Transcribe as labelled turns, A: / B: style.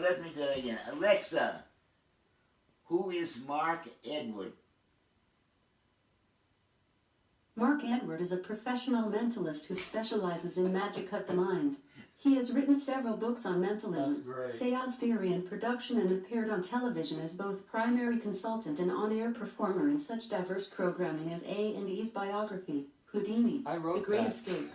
A: let me do it again. Alexa, who is Mark Edward?
B: Mark Edward is a professional mentalist who specializes in magic of the mind. He has written several books on mentalism, seance theory and production and appeared on television as both primary consultant and on-air performer in such diverse programming as A and E's biography, Houdini, The Great
C: that.
B: Escape,